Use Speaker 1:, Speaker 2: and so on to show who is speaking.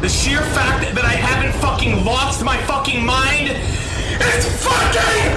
Speaker 1: The sheer fact that I haven't fucking lost my fucking mind is fucking